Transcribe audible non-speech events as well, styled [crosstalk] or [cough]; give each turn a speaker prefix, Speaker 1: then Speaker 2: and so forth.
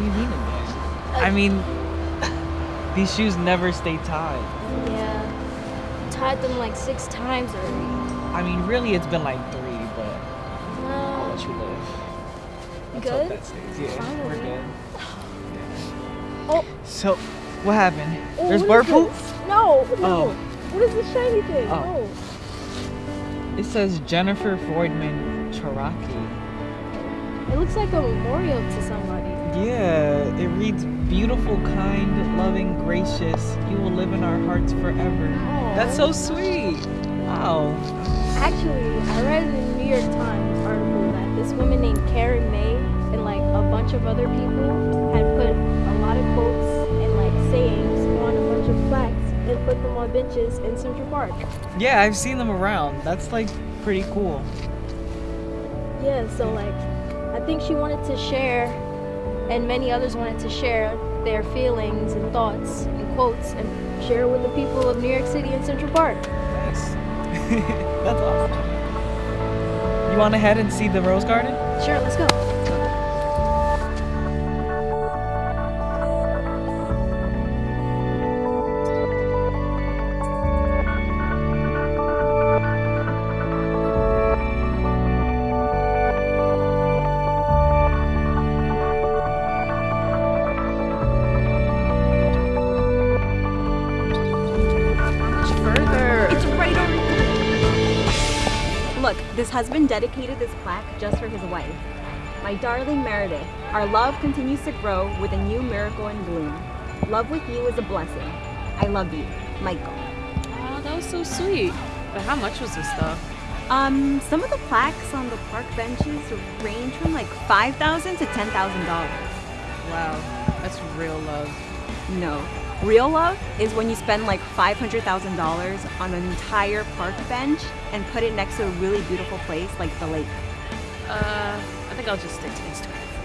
Speaker 1: I mean, these shoes never stay tied.
Speaker 2: Yeah. Tied them like six times already.
Speaker 1: I mean, really, it's been like three, but I'll
Speaker 2: Uh,
Speaker 1: let you live. Let's
Speaker 2: good?
Speaker 1: hope that stays. Yeah, we're
Speaker 2: Finally.
Speaker 1: good.
Speaker 2: Oh.
Speaker 1: So, what happened?
Speaker 2: Oh,
Speaker 1: There's
Speaker 2: what
Speaker 1: bird poop?
Speaker 2: No, no.
Speaker 1: Oh.
Speaker 2: What is this shiny thing?
Speaker 1: Oh. It says Jennifer Freudman Charaki.
Speaker 2: It looks like a memorial to somebody.
Speaker 1: Yeah, it reads beautiful, kind, loving, gracious. You will live in our hearts forever.
Speaker 2: Aw.
Speaker 1: That's so sweet. Wow.
Speaker 2: Actually, I read in the New York Times article that this woman named Karen May and like a bunch of other people had put a lot of quotes and like sayings on a bunch of plaques and put them on benches in Central Park.
Speaker 1: Yeah, I've seen them around. That's like pretty cool.
Speaker 2: Yeah, so like think she wanted to share and many others wanted to share their feelings and thoughts and quotes and share with the people of New York City and Central Park.
Speaker 1: Nice. [laughs] That's awesome. You want to head and see the rose garden?
Speaker 2: Sure, let's go.
Speaker 3: Look, this husband dedicated this plaque just for his wife. My darling Meredith, our love continues to grow with a new miracle in bloom. Love with you is a blessing. I love you, Michael.
Speaker 4: Oh, that was so sweet. But how much was this stuff?
Speaker 3: Um, some of the plaques on the park benches range from like 5,000 to $10,000.
Speaker 4: Wow, that's real love.
Speaker 3: No. Real love is when you spend like $500,000 on an entire park bench and put it next to a really beautiful place like the lake.
Speaker 4: Uh, I think I'll just stick to Instagram.